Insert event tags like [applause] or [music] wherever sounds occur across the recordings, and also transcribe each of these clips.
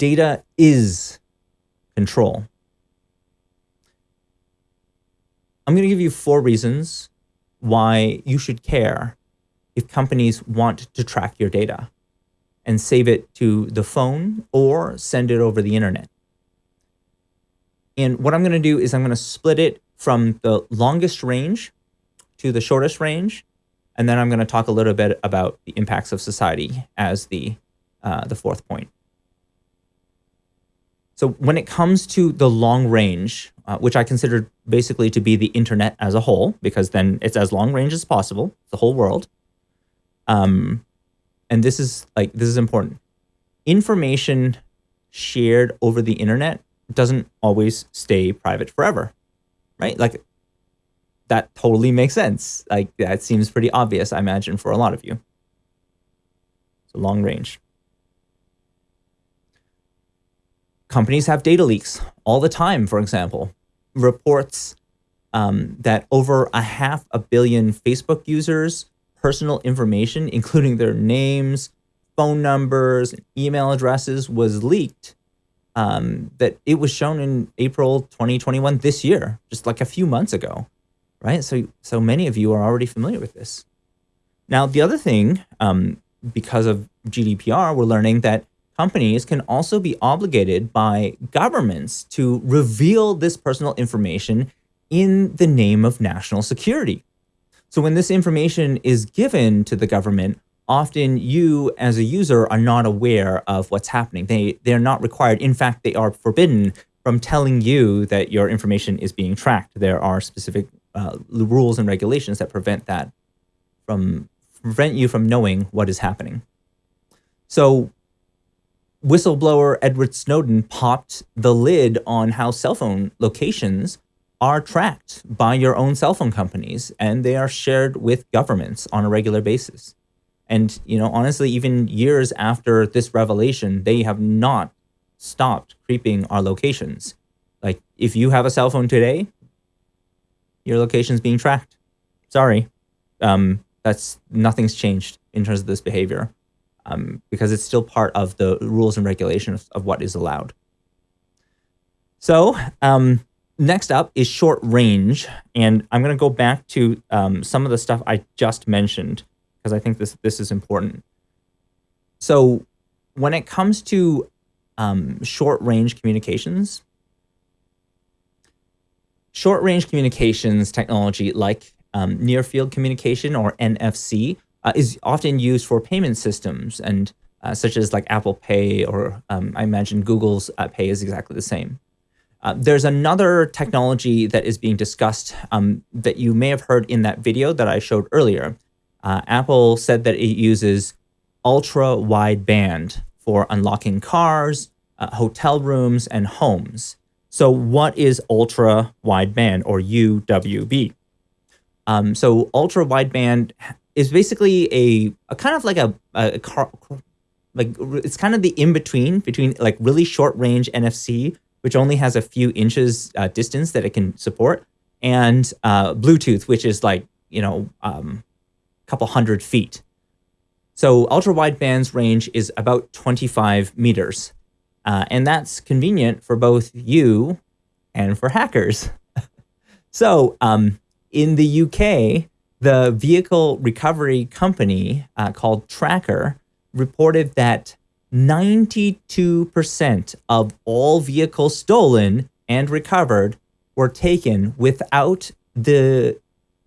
Data is control. I'm going to give you four reasons why you should care if companies want to track your data and save it to the phone or send it over the internet. And what I'm going to do is I'm going to split it from the longest range to the shortest range. And then I'm going to talk a little bit about the impacts of society as the, uh, the fourth point. So when it comes to the long range, uh, which I consider basically to be the internet as a whole, because then it's as long range as possible, the whole world. Um, and this is like, this is important. Information shared over the internet doesn't always stay private forever, right? Like that totally makes sense. Like that seems pretty obvious, I imagine, for a lot of you. So long range. Companies have data leaks all the time, for example. Reports um, that over a half a billion Facebook users' personal information, including their names, phone numbers, email addresses, was leaked. Um, that it was shown in April 2021 this year, just like a few months ago, right? So, so many of you are already familiar with this. Now, the other thing, um, because of GDPR, we're learning that companies can also be obligated by governments to reveal this personal information in the name of national security. So when this information is given to the government, often you as a user are not aware of what's happening. They, they're not required. In fact, they are forbidden from telling you that your information is being tracked. There are specific uh, rules and regulations that prevent that from prevent you from knowing what is happening. So whistleblower Edward Snowden popped the lid on how cell phone locations are tracked by your own cell phone companies and they are shared with governments on a regular basis. And, you know, honestly, even years after this revelation, they have not stopped creeping our locations. Like if you have a cell phone today, your location's being tracked. Sorry. Um, that's nothing's changed in terms of this behavior um, because it's still part of the rules and regulations of what is allowed. So um, next up is short range. And I'm going to go back to um, some of the stuff I just mentioned because I think this, this is important. So when it comes to um, short range communications, short range communications technology like um, near field communication or NFC uh, is often used for payment systems and uh, such as like Apple Pay or um, I imagine Google's uh, Pay is exactly the same. Uh, there's another technology that is being discussed um, that you may have heard in that video that I showed earlier. Uh, Apple said that it uses ultra wideband for unlocking cars, uh, hotel rooms, and homes. So what is ultra wideband or UWB? Um, so ultra wideband is basically a, a kind of like a, a, car, like it's kind of the in between between like really short range NFC, which only has a few inches uh, distance that it can support, and uh, Bluetooth, which is like you know um, a couple hundred feet. So ultra wideband's range is about 25 meters, uh, and that's convenient for both you and for hackers. [laughs] so um, in the UK, the vehicle recovery company uh, called Tracker reported that 92% of all vehicles stolen and recovered were taken without the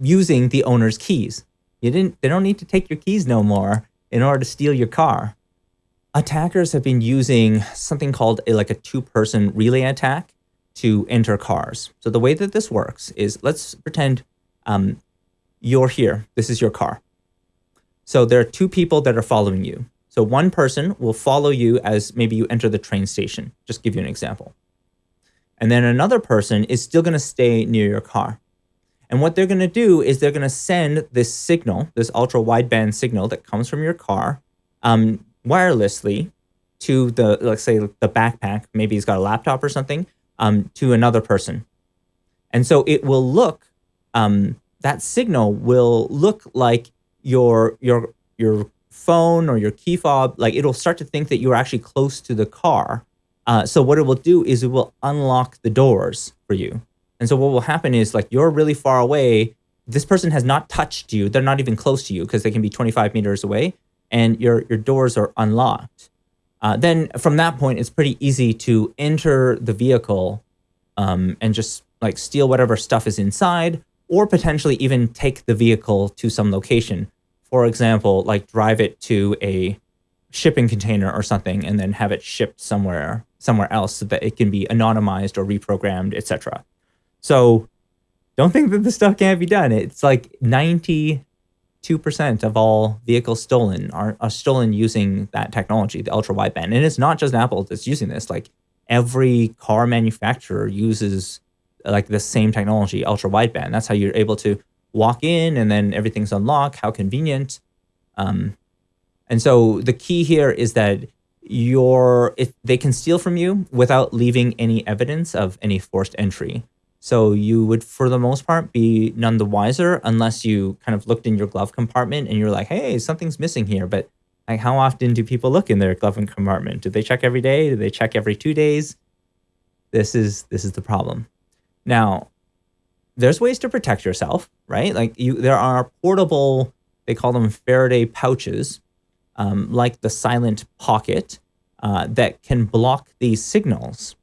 using the owner's keys. You didn't they don't need to take your keys no more in order to steal your car. Attackers have been using something called a, like a two-person relay attack to enter cars. So the way that this works is let's pretend um, you're here. This is your car. So there are two people that are following you. So one person will follow you as maybe you enter the train station. Just give you an example. And then another person is still going to stay near your car. And what they're going to do is they're going to send this signal, this ultra wideband signal that comes from your car um, wirelessly to the, let's say the backpack, maybe he's got a laptop or something, um, to another person. And so it will look um, that signal will look like your your your phone or your key fob, like it'll start to think that you're actually close to the car Uh, so what it will do is it will unlock the doors for you. And so what will happen is like you're really far away. This person has not touched you. They're not even close to you because they can be 25 meters away and your, your doors are unlocked. Uh, then from that point, it's pretty easy to enter the vehicle um, and just like steal whatever stuff is inside or potentially even take the vehicle to some location. For example, like drive it to a shipping container or something and then have it shipped somewhere somewhere else so that it can be anonymized or reprogrammed, etc. So don't think that this stuff can't be done. It's like 92% of all vehicles stolen are, are stolen using that technology, the ultra wideband. And it's not just Apple that's using this. Like every car manufacturer uses like the same technology, ultra wideband. That's how you're able to walk in and then everything's unlocked. How convenient. Um, and so the key here is that your if they can steal from you without leaving any evidence of any forced entry. So you would, for the most part, be none the wiser unless you kind of looked in your glove compartment and you're like, hey, something's missing here. But like, how often do people look in their glove compartment? Do they check every day? Do they check every two days? This is this is the problem. Now, there's ways to protect yourself, right? Like you, there are portable, they call them Faraday pouches, um, like the Silent Pocket, uh, that can block these signals.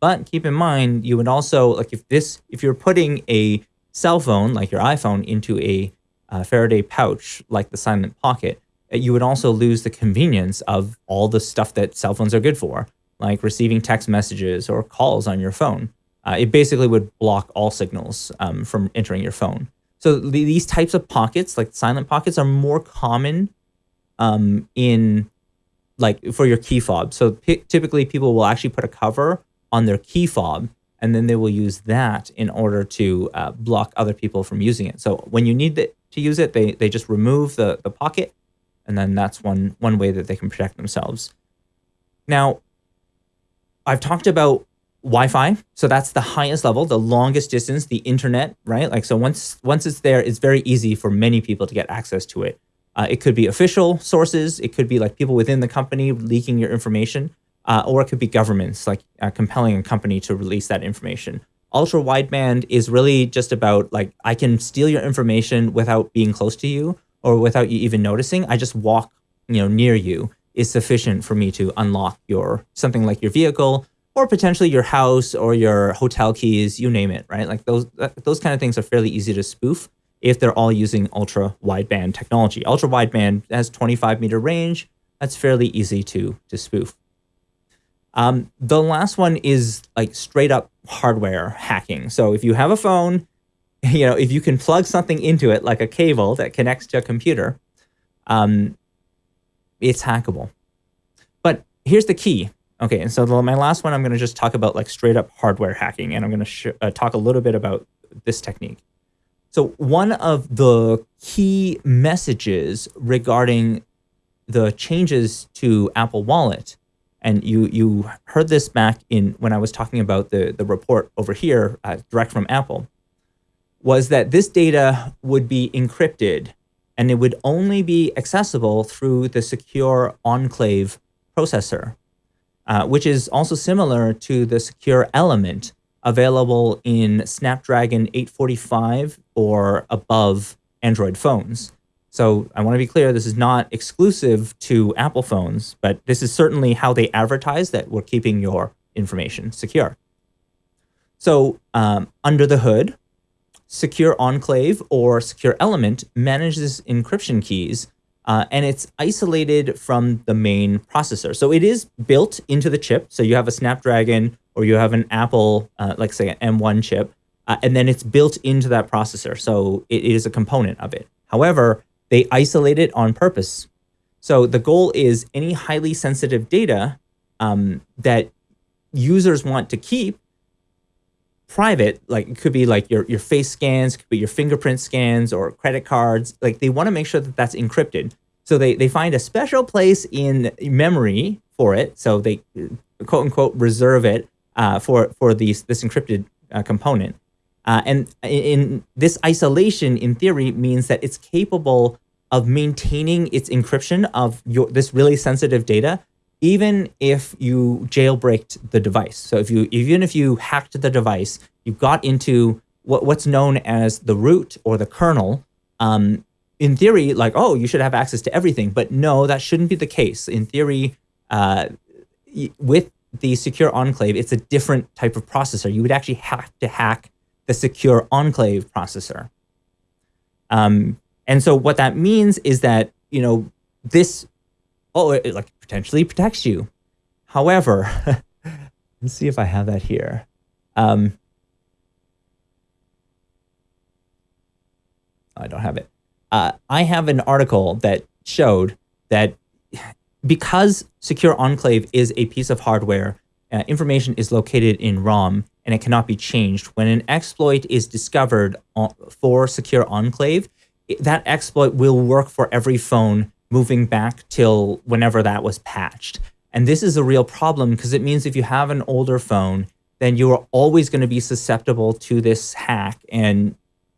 But keep in mind, you would also like if this, if you're putting a cell phone like your iPhone into a uh, Faraday pouch like the Silent Pocket, uh, you would also lose the convenience of all the stuff that cell phones are good for, like receiving text messages or calls on your phone. Uh, it basically would block all signals um, from entering your phone. So the, these types of pockets, like silent pockets, are more common um, in like for your key fob. So typically people will actually put a cover on their key fob and then they will use that in order to uh, block other people from using it. So when you need to use it, they, they just remove the, the pocket and then that's one, one way that they can protect themselves. Now, I've talked about Wi-Fi. So that's the highest level, the longest distance, the internet, right? Like so once once it's there, it's very easy for many people to get access to it. Uh, it could be official sources. It could be like people within the company leaking your information, uh, or it could be governments like uh, compelling a company to release that information. Ultra wideband is really just about like I can steal your information without being close to you or without you even noticing. I just walk, you know, near you is sufficient for me to unlock your something like your vehicle or potentially your house or your hotel keys, you name it, right? Like those those kind of things are fairly easy to spoof if they're all using ultra wideband technology. Ultra wideband has 25 meter range. That's fairly easy to to spoof. Um, the last one is like straight up hardware hacking. So if you have a phone, [laughs] you know, if you can plug something into it like a cable that connects to a computer, um, it's hackable. But here's the key. Okay, and so the, my last one, I'm going to just talk about like straight up hardware hacking, and I'm going to uh, talk a little bit about this technique. So one of the key messages regarding the changes to Apple Wallet, and you you heard this back in when I was talking about the the report over here, uh, direct from Apple, was that this data would be encrypted, and it would only be accessible through the secure enclave processor uh, which is also similar to the secure element available in Snapdragon 845 or above Android phones. So I want to be clear, this is not exclusive to Apple phones, but this is certainly how they advertise that we're keeping your information secure. So um, under the hood, Secure Enclave or Secure Element manages encryption keys uh, and it's isolated from the main processor. So it is built into the chip. So you have a Snapdragon or you have an Apple, uh, like say an M1 chip, uh, and then it's built into that processor. So it is a component of it. However, they isolate it on purpose. So the goal is any highly sensitive data um, that users want to keep private, like it could be like your, your face scans, could be your fingerprint scans or credit cards. Like they want to make sure that that's encrypted. So they, they find a special place in memory for it. So they quote unquote reserve it uh, for, for these, this encrypted uh, component. Uh, and in this isolation, in theory, means that it's capable of maintaining its encryption of your this really sensitive data even if you jailbreaked the device. So if you even if you hacked the device, you got into what, what's known as the root or the kernel. Um, in theory, like oh, you should have access to everything, but no, that shouldn't be the case. In theory, uh, with the secure enclave, it's a different type of processor. You would actually have to hack the secure enclave processor. Um, and so what that means is that you know this oh, like potentially protects you. However, [laughs] let's see if I have that here. Um, I don't have it. Uh, I have an article that showed that because Secure Enclave is a piece of hardware, uh, information is located in ROM and it cannot be changed. When an exploit is discovered for Secure Enclave, that exploit will work for every phone moving back till whenever that was patched. And this is a real problem because it means if you have an older phone, then you are always going to be susceptible to this hack and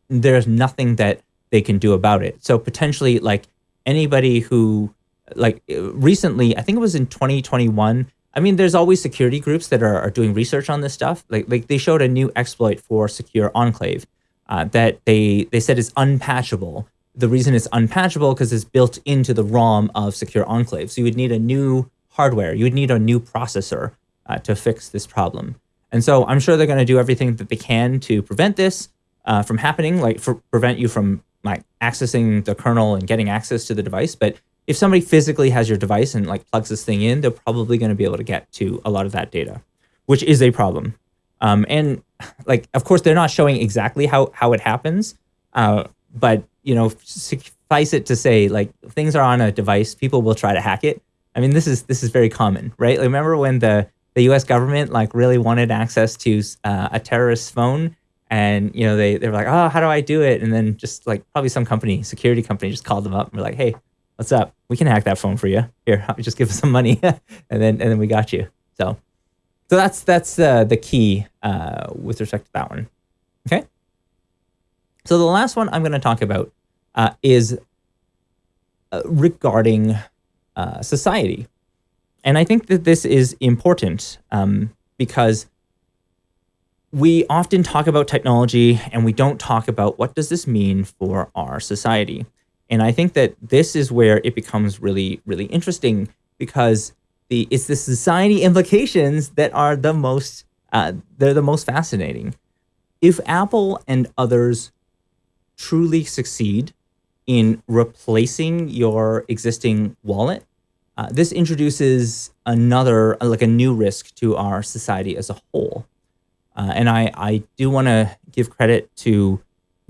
there's nothing that they can do about it. So potentially like anybody who like recently, I think it was in 2021, I mean, there's always security groups that are, are doing research on this stuff. Like, like they showed a new exploit for Secure Enclave uh, that they they said is unpatchable, the reason it's unpatchable because it's built into the ROM of Secure Enclave. So you would need a new hardware. You would need a new processor uh, to fix this problem. And so I'm sure they're going to do everything that they can to prevent this uh, from happening, like for, prevent you from like accessing the kernel and getting access to the device. But if somebody physically has your device and like plugs this thing in, they're probably going to be able to get to a lot of that data, which is a problem. Um, and like, of course, they're not showing exactly how how it happens, uh, but you know, suffice it to say, like things are on a device, people will try to hack it. I mean, this is this is very common, right? Like, remember when the the U.S. government like really wanted access to uh, a terrorist phone, and you know they they were like, oh, how do I do it? And then just like probably some company, security company, just called them up and were like, hey, what's up? We can hack that phone for you. Here, [laughs] just give us some money, [laughs] and then and then we got you. So, so that's that's uh, the key uh, with respect to that one. Okay. So the last one I'm going to talk about uh, is uh, regarding uh, society. And I think that this is important um, because we often talk about technology and we don't talk about what does this mean for our society. And I think that this is where it becomes really, really interesting because the it's the society implications that are the most uh, they're the most fascinating. If Apple and others truly succeed in replacing your existing wallet, uh, this introduces another, like a new risk to our society as a whole. Uh, and I, I do want to give credit to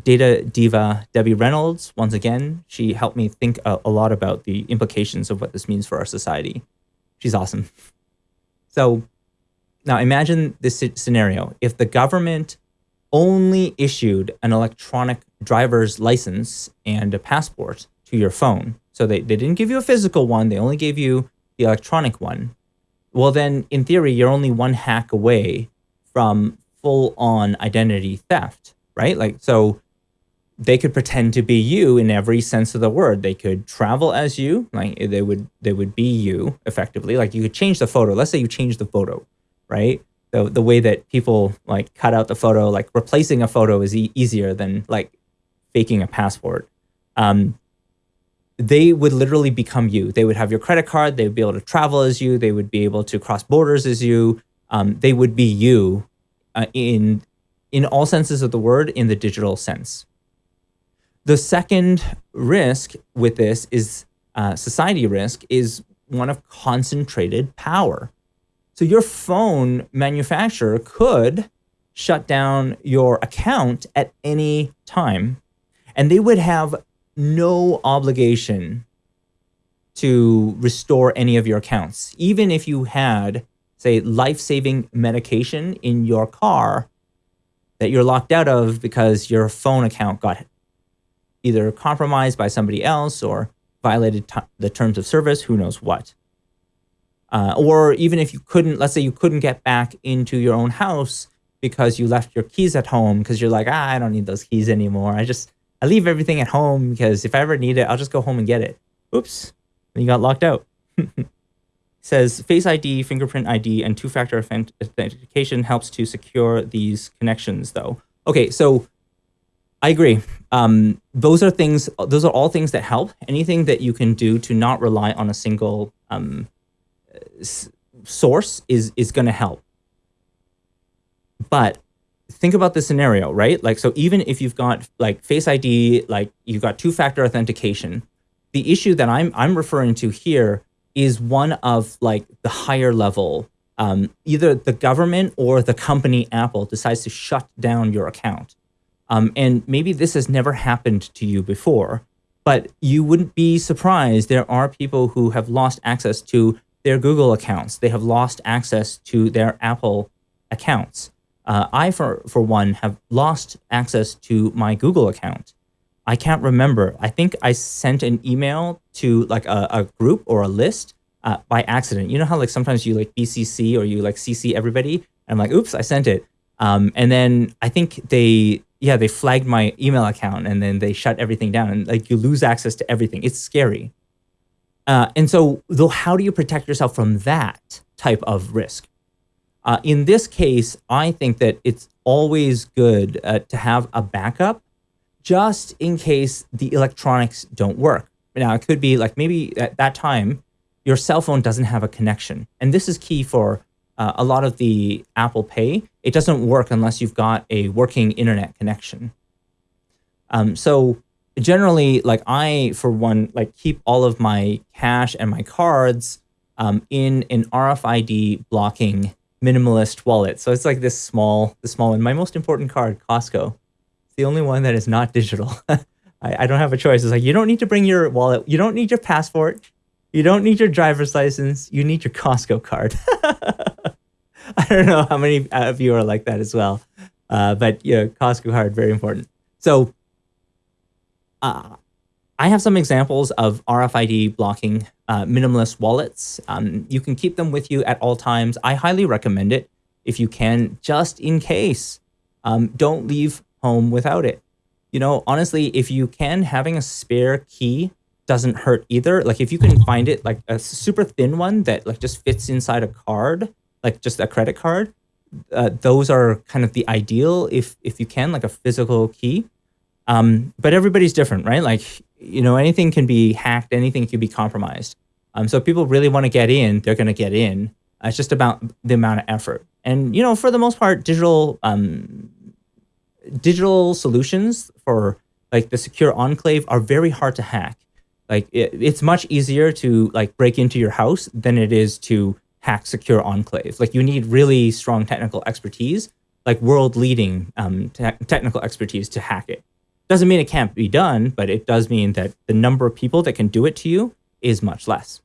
data diva Debbie Reynolds. Once again, she helped me think a, a lot about the implications of what this means for our society. She's awesome. So now imagine this scenario. If the government only issued an electronic driver's license and a passport to your phone. So they, they didn't give you a physical one, they only gave you the electronic one. Well, then in theory, you're only one hack away from full on identity theft, right? Like, so they could pretend to be you in every sense of the word. They could travel as you, like they would, they would be you effectively. Like you could change the photo. Let's say you change the photo, right? The the way that people like cut out the photo, like replacing a photo is e easier than like faking a passport. Um, they would literally become you. They would have your credit card. They would be able to travel as you. They would be able to cross borders as you. Um, they would be you uh, in in all senses of the word in the digital sense. The second risk with this is uh, society risk is one of concentrated power. So your phone manufacturer could shut down your account at any time, and they would have no obligation to restore any of your accounts. Even if you had, say, life-saving medication in your car that you're locked out of because your phone account got either compromised by somebody else or violated the terms of service, who knows what. Uh, or even if you couldn't, let's say you couldn't get back into your own house because you left your keys at home because you're like, ah, I don't need those keys anymore. I just, I leave everything at home because if I ever need it, I'll just go home and get it. Oops, and you got locked out. [laughs] says Face ID, fingerprint ID, and two-factor authentication helps to secure these connections, though. Okay, so I agree. Um, those are things. Those are all things that help. Anything that you can do to not rely on a single um, source is is going to help. But think about the scenario, right? Like, so even if you've got like Face ID, like you've got two-factor authentication, the issue that I'm I'm referring to here is one of like the higher level. Um, either the government or the company Apple decides to shut down your account. Um, and maybe this has never happened to you before, but you wouldn't be surprised. There are people who have lost access to their Google accounts. They have lost access to their Apple accounts. Uh, I, for, for one, have lost access to my Google account. I can't remember. I think I sent an email to like a, a group or a list uh, by accident. You know how like sometimes you like BCC or you like CC everybody? And I'm like, oops, I sent it. Um, and then I think they, yeah, they flagged my email account and then they shut everything down and like you lose access to everything. It's scary. Uh, and so though, how do you protect yourself from that type of risk? Uh, in this case, I think that it's always good uh, to have a backup just in case the electronics don't work. Now, it could be like maybe at that time, your cell phone doesn't have a connection. And this is key for uh, a lot of the Apple Pay. It doesn't work unless you've got a working internet connection. Um, so generally, like I, for one, like keep all of my cash and my cards um, in an RFID blocking minimalist wallet. So it's like this small, the small one. My most important card, Costco It's the only one that is not digital. [laughs] I, I don't have a choice. It's like, you don't need to bring your wallet. You don't need your passport. You don't need your driver's license. You need your Costco card. [laughs] I don't know how many of you are like that as well. Uh, but yeah, Costco card, very important. So uh, I have some examples of RFID blocking uh, minimalist wallets. Um, you can keep them with you at all times. I highly recommend it if you can, just in case. Um, don't leave home without it. You know, honestly, if you can, having a spare key doesn't hurt either. Like if you can find it, like a super thin one that like just fits inside a card, like just a credit card, uh, those are kind of the ideal if if you can, like a physical key. Um, but everybody's different, right? Like you know, anything can be hacked, anything can be compromised. Um, so if people really want to get in, they're going to get in. Uh, it's just about the amount of effort. And you know, for the most part, digital um, digital solutions for like the secure enclave are very hard to hack. Like it, it's much easier to like break into your house than it is to hack secure enclave. Like you need really strong technical expertise, like world leading um, te technical expertise to hack it. Doesn't mean it can't be done, but it does mean that the number of people that can do it to you is much less.